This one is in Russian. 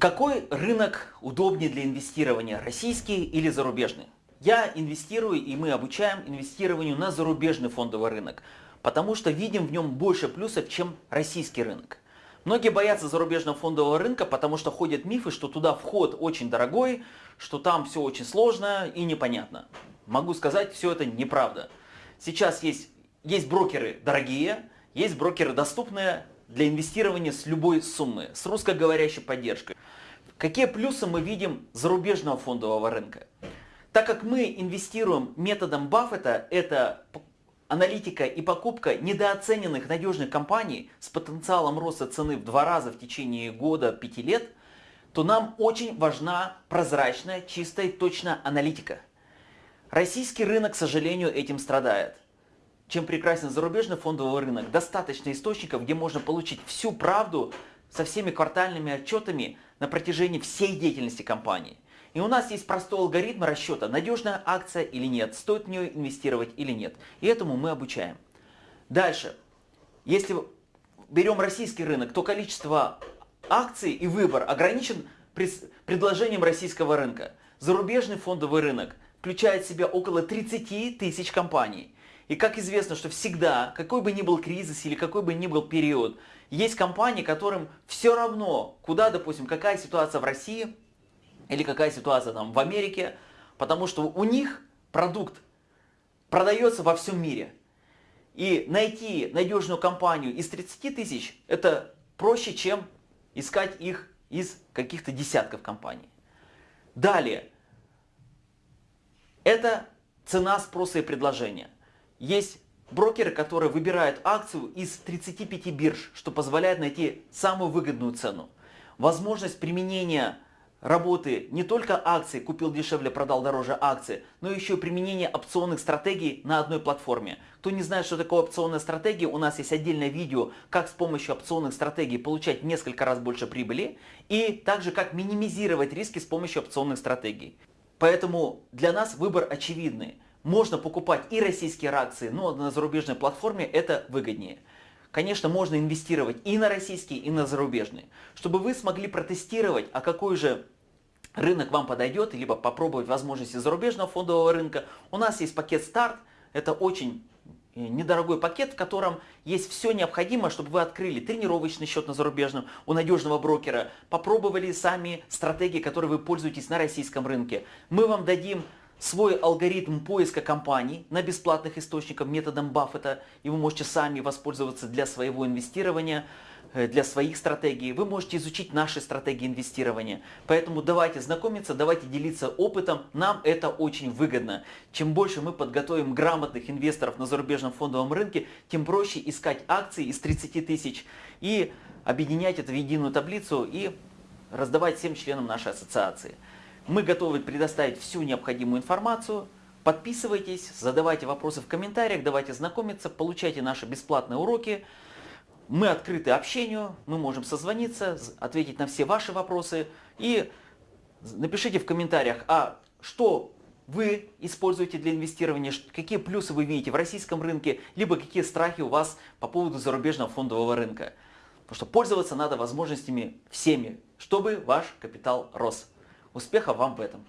Какой рынок удобнее для инвестирования, российский или зарубежный? Я инвестирую и мы обучаем инвестированию на зарубежный фондовый рынок, потому что видим в нем больше плюсов, чем российский рынок. Многие боятся зарубежного фондового рынка, потому что ходят мифы, что туда вход очень дорогой, что там все очень сложно и непонятно. Могу сказать, все это неправда. Сейчас есть, есть брокеры дорогие, есть брокеры доступные для инвестирования с любой суммы, с русскоговорящей поддержкой. Какие плюсы мы видим зарубежного фондового рынка? Так как мы инвестируем методом Баффета, это аналитика и покупка недооцененных надежных компаний с потенциалом роста цены в два раза в течение года, пяти лет, то нам очень важна прозрачная, чистая и точная аналитика. Российский рынок, к сожалению, этим страдает. Чем прекрасен зарубежный фондовый рынок, достаточно источников, где можно получить всю правду со всеми квартальными отчетами на протяжении всей деятельности компании. И у нас есть простой алгоритм расчета, надежная акция или нет, стоит в нее инвестировать или нет. И этому мы обучаем. Дальше. Если берем российский рынок, то количество акций и выбор ограничен предложением российского рынка. Зарубежный фондовый рынок включает в себя около 30 тысяч компаний. И как известно, что всегда, какой бы ни был кризис или какой бы ни был период, есть компании, которым все равно, куда, допустим, какая ситуация в России или какая ситуация там в Америке, потому что у них продукт продается во всем мире. И найти надежную компанию из 30 тысяч, это проще, чем искать их из каких-то десятков компаний. Далее, это цена спроса и предложения. Есть брокеры, которые выбирают акцию из 35 бирж, что позволяет найти самую выгодную цену. Возможность применения работы не только акций, купил дешевле, продал дороже акции, но еще и применение опционных стратегий на одной платформе. Кто не знает, что такое опционная стратегия, у нас есть отдельное видео, как с помощью опционных стратегий получать несколько раз больше прибыли и также как минимизировать риски с помощью опционных стратегий. Поэтому для нас выбор очевидный. Можно покупать и российские акции, но на зарубежной платформе это выгоднее. Конечно, можно инвестировать и на российские, и на зарубежные. Чтобы вы смогли протестировать, а какой же рынок вам подойдет, либо попробовать возможности зарубежного фондового рынка, у нас есть пакет старт. Это очень э, недорогой пакет, в котором есть все необходимое, чтобы вы открыли тренировочный счет на зарубежном у надежного брокера, попробовали сами стратегии, которые вы пользуетесь на российском рынке. Мы вам дадим свой алгоритм поиска компаний на бесплатных источниках методом Баффета, и вы можете сами воспользоваться для своего инвестирования, э, для своих стратегий. Вы можете изучить наши стратегии инвестирования. Поэтому давайте знакомиться, давайте делиться опытом. Нам это очень выгодно. Чем больше мы подготовим грамотных инвесторов на зарубежном фондовом рынке, тем проще искать акции из 30 тысяч и объединять это в единую таблицу и раздавать всем членам нашей ассоциации. Мы готовы предоставить всю необходимую информацию. Подписывайтесь, задавайте вопросы в комментариях, давайте знакомиться, получайте наши бесплатные уроки. Мы открыты общению, мы можем созвониться, ответить на все ваши вопросы. И напишите в комментариях, а что вы используете для инвестирования, какие плюсы вы видите в российском рынке, либо какие страхи у вас по поводу зарубежного фондового рынка. Потому что пользоваться надо возможностями всеми, чтобы ваш капитал рос. Успехов вам в этом!